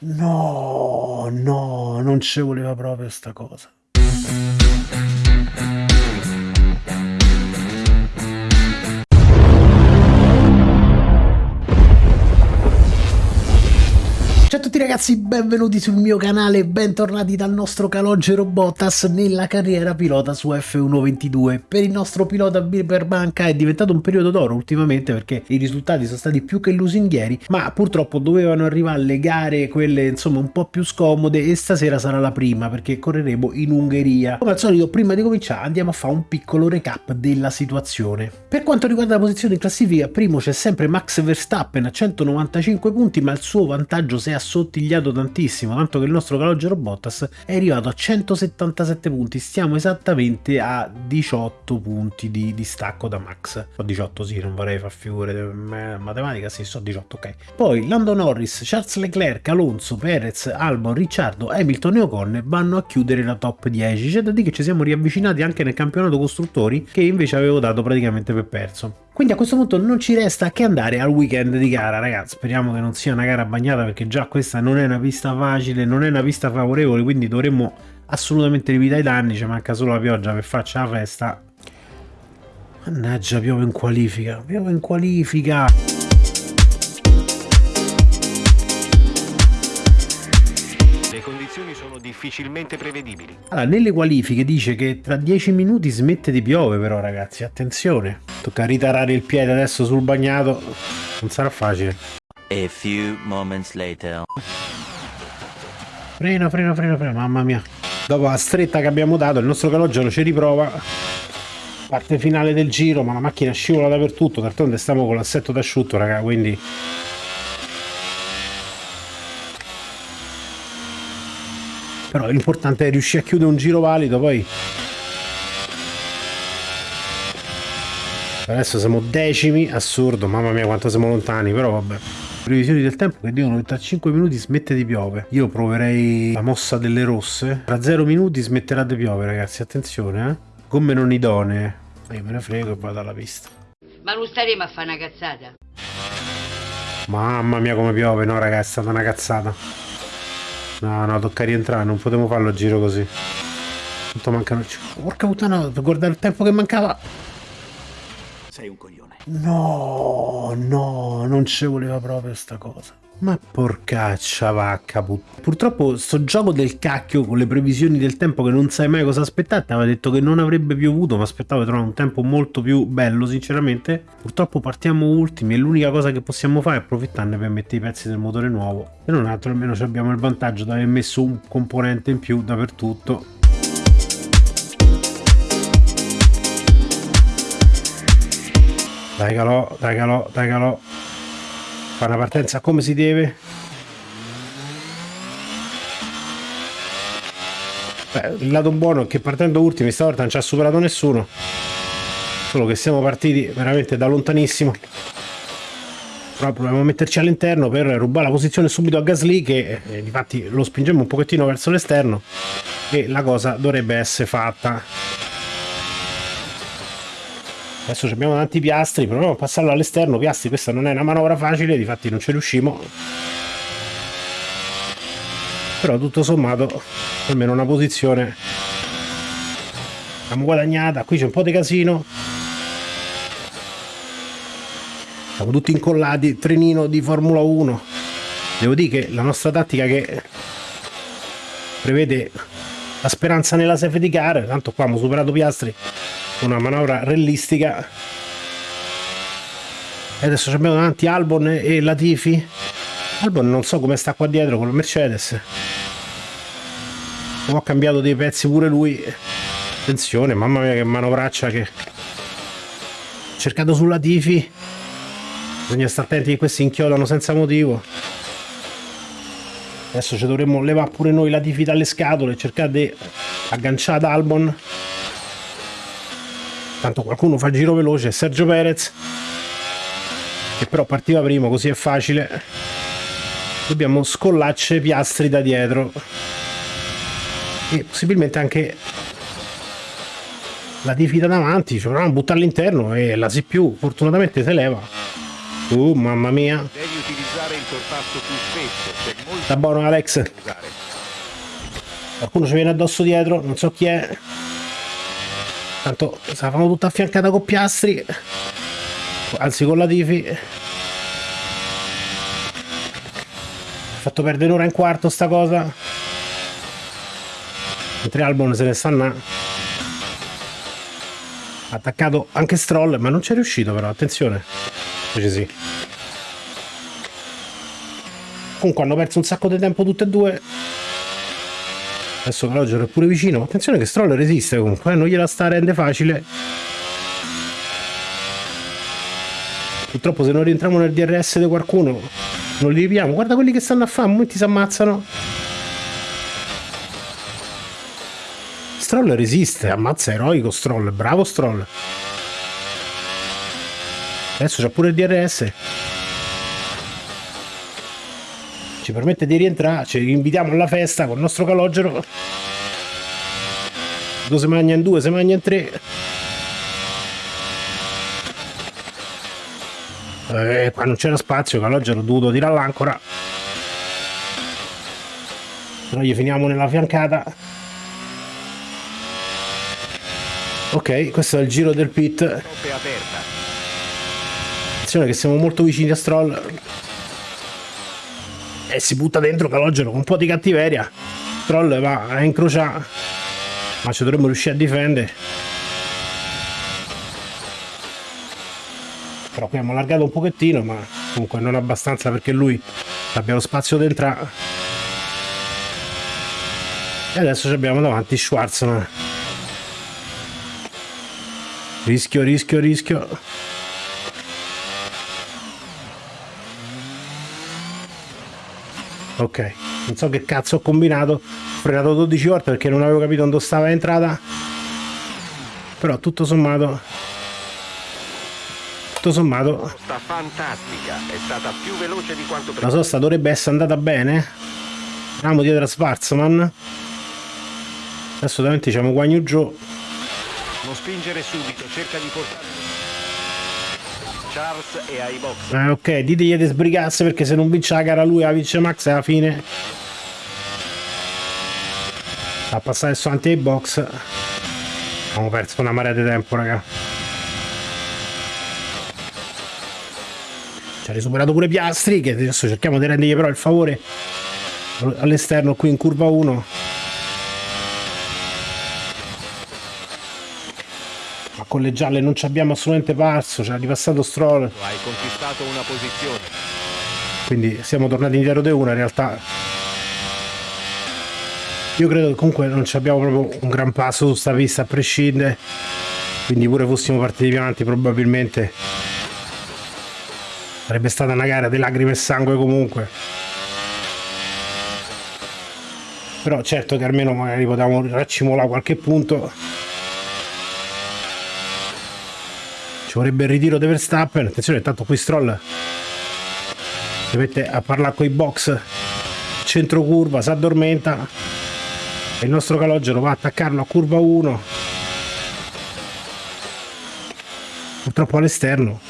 No, no, non ci voleva proprio sta cosa. Ragazzi, benvenuti sul mio canale, bentornati dal nostro calogero Bottas nella carriera pilota su F122. Per il nostro pilota per banca è diventato un periodo d'oro ultimamente perché i risultati sono stati più che lusinghieri, ma purtroppo dovevano arrivare le gare, quelle insomma un po' più scomode e stasera sarà la prima perché correremo in Ungheria. Come al solito, prima di cominciare andiamo a fare un piccolo recap della situazione. Per quanto riguarda la posizione in classifica, primo c'è sempre Max Verstappen a 195 punti, ma il suo vantaggio si è assottigliato tantissimo, tanto che il nostro calogero Bottas è arrivato a 177 punti, stiamo esattamente a 18 punti di distacco da Max, o 18 sì, non vorrei far figure, matematica sì, so 18, ok. Poi Lando Norris, Charles Leclerc, Alonso, Perez, Albon, Ricciardo, Hamilton e Ocon vanno a chiudere la top 10, c'è da dire che ci siamo riavvicinati anche nel campionato costruttori che invece avevo dato praticamente per perso. Quindi a questo punto non ci resta che andare al weekend di gara, ragazzi. Speriamo che non sia una gara bagnata perché già questa non è una pista facile, non è una pista favorevole, quindi dovremmo assolutamente limitare i danni. Ci manca solo la pioggia per farci la festa. Mannaggia, piove in qualifica, piove in qualifica. Difficilmente prevedibili. Allora, nelle qualifiche dice che tra 10 minuti smette di piove però ragazzi, attenzione. Tocca ritarare il piede adesso sul bagnato, non sarà facile. A few moments later. Frena, frena, frena, frena, mamma mia. Dopo la stretta che abbiamo dato, il nostro calogero ci riprova. Parte finale del giro, ma la macchina scivola dappertutto, d'altronde stiamo con l'assetto d'asciutto, raga, quindi però l'importante è riuscire a chiudere un giro valido poi adesso siamo decimi assurdo mamma mia quanto siamo lontani però vabbè. Previsioni del tempo che dicono che tra 5 minuti smette di piove io proverei la mossa delle rosse. Tra 0 minuti smetterà di piove ragazzi attenzione eh. Gomme non idonee. Io me ne frego e vado alla pista. Ma non staremo a fare una cazzata? Mamma mia come piove. No ragazzi è stata una cazzata No, no, tocca rientrare, non potevo farlo a giro così. Quanto mancano... Porca puttana, guarda il tempo che mancava. Sei un coglione. No, no, non ci voleva proprio sta cosa. Ma porcaccia vacca put... Purtroppo sto gioco del cacchio con le previsioni del tempo che non sai mai cosa aspettarti aveva detto che non avrebbe piovuto ma aspettavo di trovare un tempo molto più bello sinceramente. Purtroppo partiamo ultimi e l'unica cosa che possiamo fare è approfittarne per mettere i pezzi del motore nuovo. Se non altro almeno abbiamo il vantaggio di aver messo un componente in più dappertutto. Dai calò, dai calò, dai calò fa una partenza come si deve. Beh, il lato buono è che partendo ultimi stavolta non ci ha superato nessuno. Solo che siamo partiti veramente da lontanissimo. Però proviamo a metterci all'interno per rubare la posizione subito a Gasly che eh, infatti lo spingiamo un pochettino verso l'esterno. E la cosa dovrebbe essere fatta adesso abbiamo tanti piastri proviamo a passarlo all'esterno. Piastri questa non è una manovra facile difatti non ci riusciamo però tutto sommato almeno una posizione abbiamo guadagnata. Qui c'è un po' di casino. Siamo tutti incollati trenino di Formula 1 devo dire che la nostra tattica che prevede la speranza nella safety car tanto qua abbiamo superato Piastri una manovra realistica. E adesso abbiamo davanti Albon e Latifi. Albon non so come sta qua dietro con la Mercedes. Ho cambiato dei pezzi pure lui. Attenzione mamma mia che manovraccia che cercato su Latifi. Bisogna stare attenti che questi inchiodano senza motivo. Adesso ci dovremmo levare pure noi Latifi dalle scatole e cercare di agganciare Albon tanto qualcuno fa giro veloce Sergio Perez che però partiva primo così è facile dobbiamo scollarci piastri da dietro e possibilmente anche la difida davanti ci proviamo a buttare all'interno e la si più fortunatamente se leva uh mamma mia Devi utilizzare il sorpasso più spesso, molto Sta buono Alex. da. Qualcuno ci viene addosso dietro, non so chi è. Tanto se la fanno tutta affiancata con piastri. Anzi con la Tifi. Fatto perdere un'ora un quarto sta cosa. Mentre Albon se ne sta là. Attaccato anche Stroll, ma non c'è riuscito però, attenzione. Invece sì. Comunque hanno perso un sacco di tempo tutte e due. Adesso Calogero è pure vicino. Attenzione che Stroll resiste comunque, eh, non gliela sta rende facile. Purtroppo se non rientriamo nel DRS di qualcuno non li ripiamo. Guarda quelli che stanno a fare, momenti si ammazzano. Stroll resiste, ammazza eroico Stroll, bravo Stroll. Adesso c'ha pure il DRS. Ci permette di rientrare, ci invitiamo alla festa con il nostro calogero. Due mangia in due, si mangia in tre. Eh, qua non c'era spazio, calogero ho dovuto tirare l'ancora. Però gli finiamo nella fiancata. Ok, questo è il giro del pit. Attenzione che siamo molto vicini a Stroll. E si butta dentro Calogero con un po' di cattiveria. Stroll va a incrociare. Ma ci dovremmo riuscire a difendere. Però qui abbiamo allargato un pochettino, ma comunque non abbastanza perché lui abbia lo spazio di entrare. E adesso abbiamo davanti Schwarzman. Rischio, rischio, rischio. Ok, non so che cazzo ho combinato. Ho frenato 12 volte perché non avevo capito dove stava l'entrata. Però tutto sommato. Tutto sommato. Sta fantastica, è stata più veloce di quanto La sosta dovrebbe essere andata bene. Andiamo dietro a Schwarzman. Adesso davanti c'è Guagno Joe. Non spingere subito, cerca di portare. Charles è ai box. Eh, ok, ditegli di sbrigarsi perché se non vince la gara lui la vince Max e alla fine. A passare avanti ai box. Abbiamo perso una marea di tempo, raga. Ci ha risuperato pure Piastri, che adesso cerchiamo di rendergli però il favore all'esterno qui in curva 1. Con le gialle non ci abbiamo assolutamente parso, ci ha ripassato Stroll. Hai conquistato una posizione. quindi siamo tornati indietro di una in realtà io credo che comunque non ci abbiamo proprio un gran passo su sta pista a prescindere quindi pure fossimo partiti più avanti probabilmente sarebbe stata una gara di lacrime e sangue comunque però certo che almeno magari potevamo raccimolare qualche punto ci vorrebbe il ritiro di Verstappen. Attenzione intanto qui Stroll si mette a parlare con i box. Centro curva si addormenta e il nostro calogero va a attaccarlo a curva 1 purtroppo all'esterno.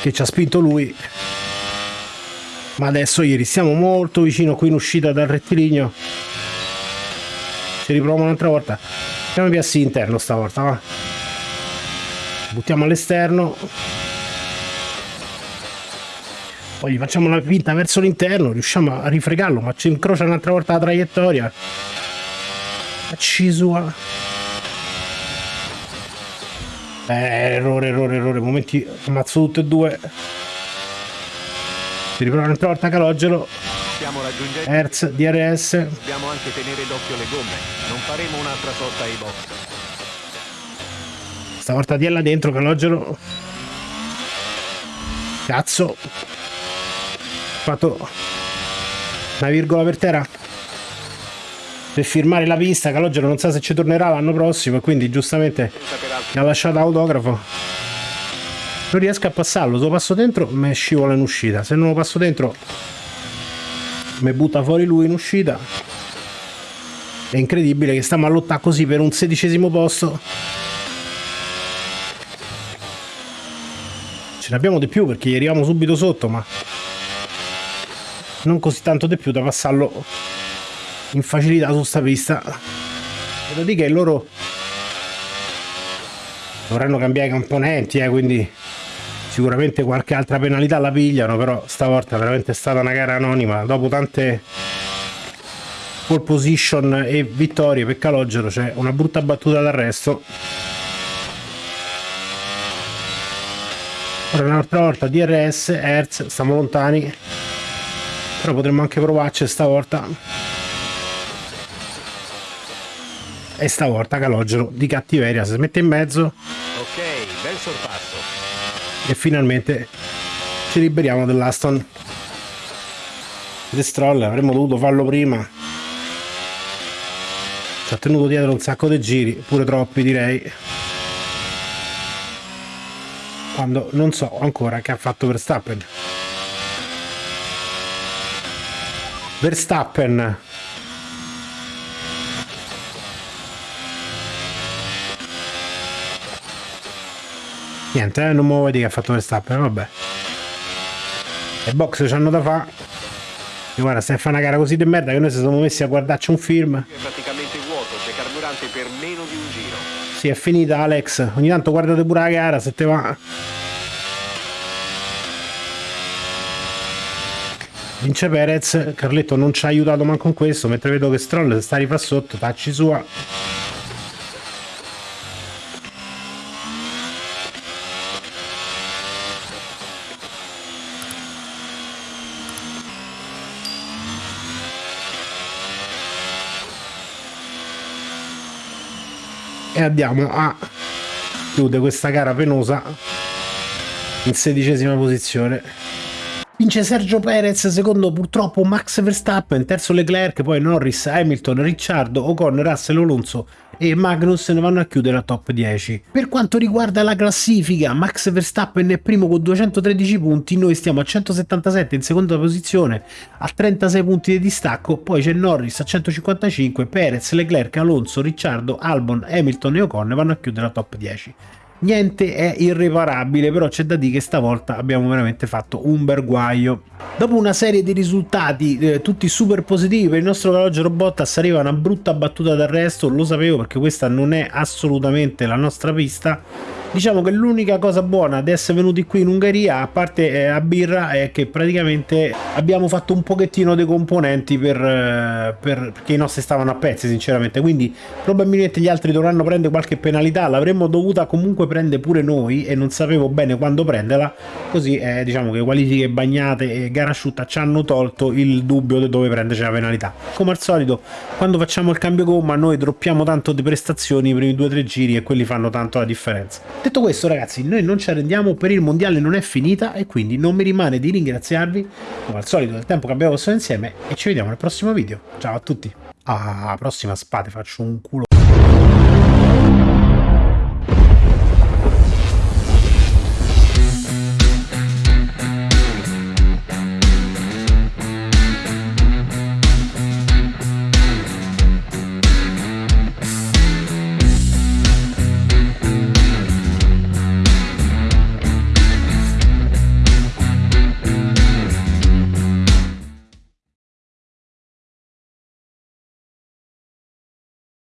Che ci ha spinto lui. Ma adesso ieri siamo molto vicino qui in uscita dal rettilineo. Ci riproviamo un'altra volta facciamo i piassi interno stavolta va. Buttiamo all'esterno. Poi gli facciamo la pinta verso l'interno riusciamo a rifregarlo ma ci incrocia un'altra volta la traiettoria. Accisua eh, errore errore errore. Momenti ammazzo tutte e due. Si riprova un'altra volta calogero Stiamo raggiungendo. Hertz DRS Dobbiamo anche tenere d'occhio le gomme. Non faremo un'altra sosta ai box. stavolta di là dentro calogero cazzo. Fatto una virgola per terra. Per firmare la pista calogero non sa se ci tornerà l'anno prossimo e quindi giustamente mi ha lasciato autografo. Non riesco a passarlo. Se lo passo dentro mi scivola in uscita. Se non lo passo dentro mi butta fuori lui in uscita è incredibile che stiamo a lottare così per un sedicesimo posto ce ne abbiamo di più perché gli arriviamo subito sotto, ma non così tanto di più da passarlo in facilità su sta pista. Devo dire che loro dovranno cambiare i componenti, eh, quindi sicuramente qualche altra penalità la pigliano, però stavolta è veramente stata una gara anonima. Dopo tante pole position e vittorie per Calogero c'è una brutta battuta d'arresto. Ora un'altra volta DRS, Hertz, stiamo lontani, però potremmo anche provarci stavolta. E stavolta Calogero di cattiveria si mette in mezzo Ok, bel sorpasso. E finalmente ci liberiamo dell'Aston. The Stroll avremmo dovuto farlo prima. Ci ha tenuto dietro un sacco di giri pure troppi direi. Quando non so ancora che ha fatto Verstappen. Verstappen Niente, eh, non mi vuoi dire che ha fatto Verstappen, vabbè. Le box c'hanno da fare. E guarda, se fa una gara così di merda che noi ci siamo messi a guardarci un film. È praticamente vuoto, c'è carburante per meno di un giro. Sì, è finita Alex. Ogni tanto guardate pure la gara se te va. Vince Perez, Carletto non ci ha aiutato manco con questo, mentre vedo che Stroll sta rifà sotto, tacci sua. E andiamo a chiudere questa gara penosa in sedicesima posizione vince Sergio Perez secondo purtroppo Max Verstappen terzo Leclerc poi Norris, Hamilton, Ricciardo, Ocon, Russell, Alonso e Magnus ne vanno a chiudere la top 10 per quanto riguarda la classifica Max Verstappen è primo con 213 punti noi stiamo a 177 in seconda posizione a 36 punti di distacco poi c'è Norris a 155 Perez, Leclerc, Alonso, Ricciardo, Albon, Hamilton e Ocon vanno a chiudere la top 10 niente è irreparabile però c'è da dire che stavolta abbiamo veramente fatto un bel dopo una serie di risultati eh, tutti super positivi per il nostro Calogero Bottas arriva una brutta battuta d'arresto lo sapevo perché questa non è assolutamente la nostra pista diciamo che l'unica cosa buona di essere venuti qui in Ungheria a parte eh, a birra è che praticamente abbiamo fatto un pochettino dei componenti per, eh, per perché i nostri stavano a pezzi sinceramente. Quindi probabilmente gli altri dovranno prendere qualche penalità. L'avremmo dovuta comunque prendere pure noi e non sapevo bene quando prenderla. Così eh, diciamo che qualifiche bagnate e gara asciutta ci hanno tolto il dubbio di dove prenderci la penalità. Come al solito quando facciamo il cambio gomma noi droppiamo tanto di prestazioni i primi due o tre giri e quelli fanno tanto la differenza detto questo ragazzi noi non ci arrendiamo per il mondiale non è finita e quindi non mi rimane di ringraziarvi come al solito del tempo che abbiamo passato insieme e ci vediamo nel prossimo video. Ciao a tutti. Alla prossima spate faccio un culo